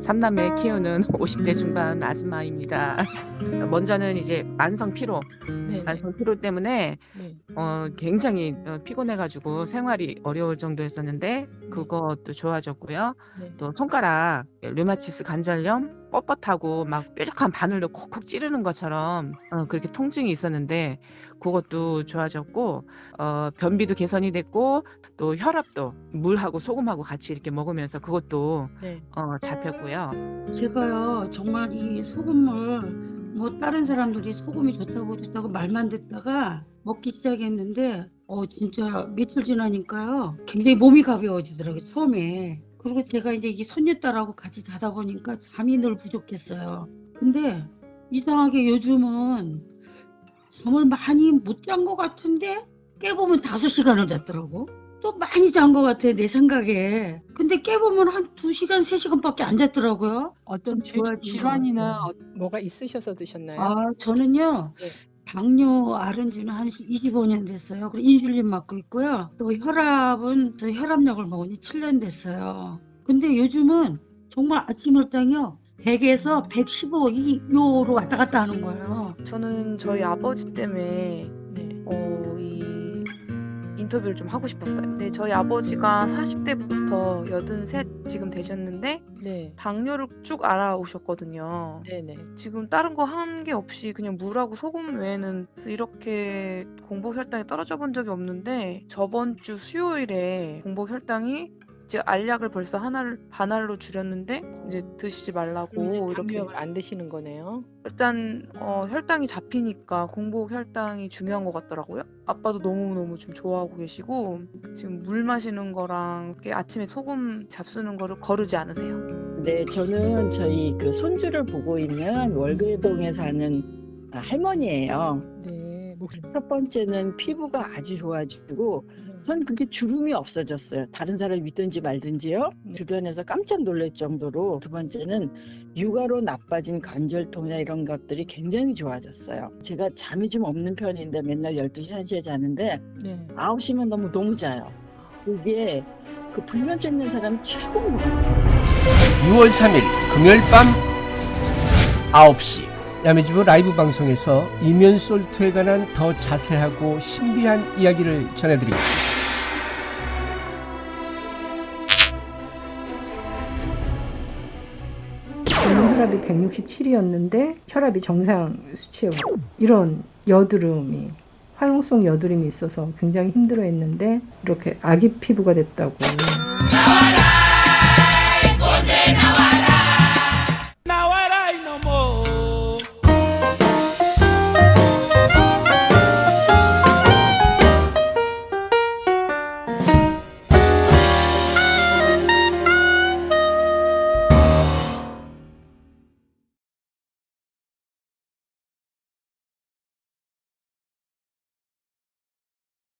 삼남매 키우는 50대 중반 아줌마입니다. 먼저는 이제 만성 피로, 네. 만성 피로 때문에 네. 어, 굉장히 어, 피곤해가지고 생활이 어려울 정도였었는데 그것도 좋아졌고요. 네. 또 손가락 류마티스 관절염 뻣뻣하고 막 뾰족한 바늘로 콕콕 찌르는 것처럼 어, 그렇게 통증이 있었는데 그것도 좋아졌고 어, 변비도 개선이 됐고 또 혈압도 물하고 소금하고 같이 이렇게 먹으면서 그것도 네. 어, 잡혔고요. 제가요 정말 이 소금물 뭐 다른 사람들이 소금이 좋다고 좋다고 말만 듣다가 먹기 시작했는데 어 진짜 며칠 지나니까요. 굉장히 몸이 가벼워지더라고요 처음에. 그리고 제가 이제 이 손녀딸하고 같이 자다 보니까 잠이 늘 부족했어요. 근데 이상하게 요즘은 잠을 많이 못 잔 것 같은데 깨보면 다섯 시간을 잤더라고 또 많이 잔 것 같아 내 생각에. 근데 깨보면 한 두시간세시간밖에 안 잤더라고요. 어떤 질, 좋아지는 질환이나 것 어, 뭐가 있으셔서 드셨나요? 아 저는요 네. 당뇨 앓은 지는 한 25년 됐어요. 그리고 인슐린 맞고 있고요. 또 혈압은 저 혈압약을 먹은 지 7년 됐어요. 근데 요즘은 정말 아침 혈당이요 100에서 115 이 요로 왔다 갔다 하는 거예요. 저는 저희 아버지 때문에 네. 인터뷰를 좀 하고 싶었어요. 네, 저희 아버지가 40대부터 83 지금 되셨는데 네. 당뇨를 쭉 알아오셨거든요. 네네. 지금 다른 거 한 게 없이 그냥 물하고 소금 외에는 이렇게 공복 혈당이 떨어져 본 적이 없는데 저번 주 수요일에 공복 혈당이 이제 알약을 벌써 하나를 반알로 줄였는데 이제 드시지 말라고 이제 이렇게 안 드시는 거네요. 일단 어, 혈당이 잡히니까 공복 혈당이 중요한 것 같더라고요. 아빠도 너무 너무 좀 좋아하고 계시고 지금 물 마시는 거랑 아침에 소금 잡수는 거를 거르지 않으세요. 네, 저는 저희 그 손주를 보고 있는 월계동에 사는 할머니예요. 네. 첫 번째는 피부가 아주 좋아지고 전 그게 주름이 없어졌어요. 다른 사람 믿든지 말든지요. 네. 주변에서 깜짝 놀랄 정도로 두 번째는 육아로 나빠진 관절통이나 이런 것들이 굉장히 좋아졌어요. 제가 잠이 좀 없는 편인데 맨날 12시, 1시에 자는데 네. 9시면 너무 너무 자요. 그게 그 불면증 있는 사람 최고인 것 같아요. 6월 3일 금요일 밤 9시 야매주부 라이브 방송에서 이면 솔트에 관한 더 자세하고 신비한 이야기를 전해드리겠습니다. 혈압이 167이었는데 혈압이 정상 수치에 와- 이런 여드름이 화용성 여드름이 있어서 굉장히 힘들어했는데 이렇게 아기 피부가 됐다고